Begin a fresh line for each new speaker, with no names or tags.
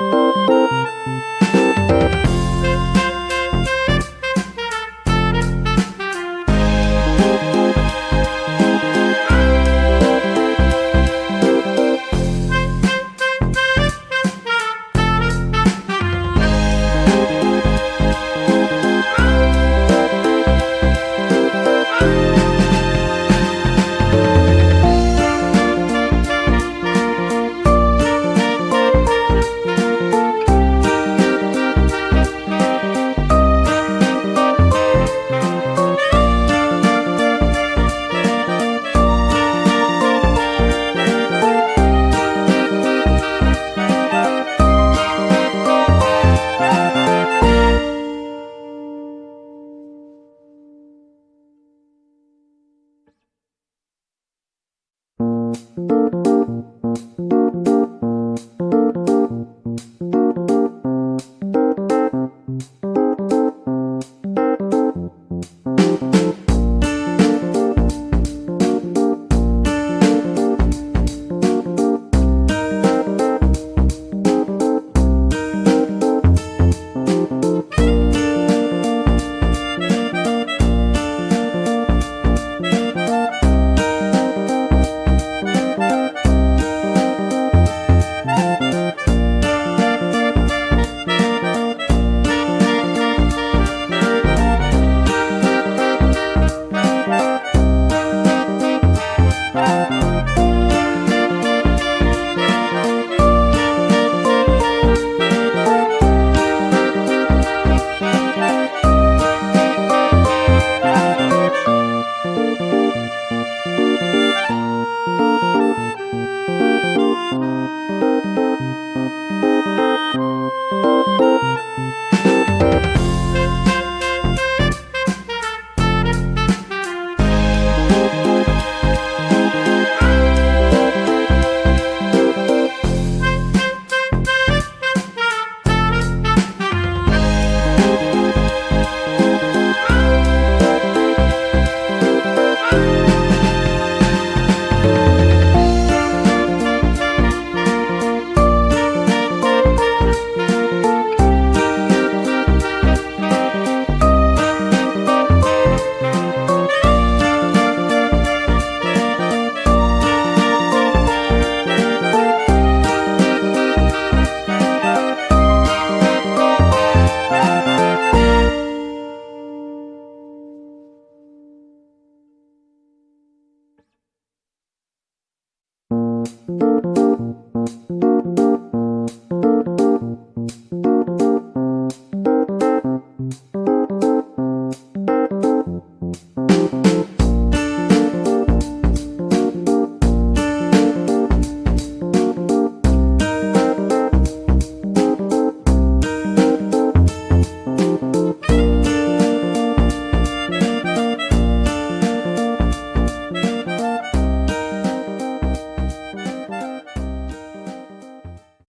Música Thank you. Música Thank you.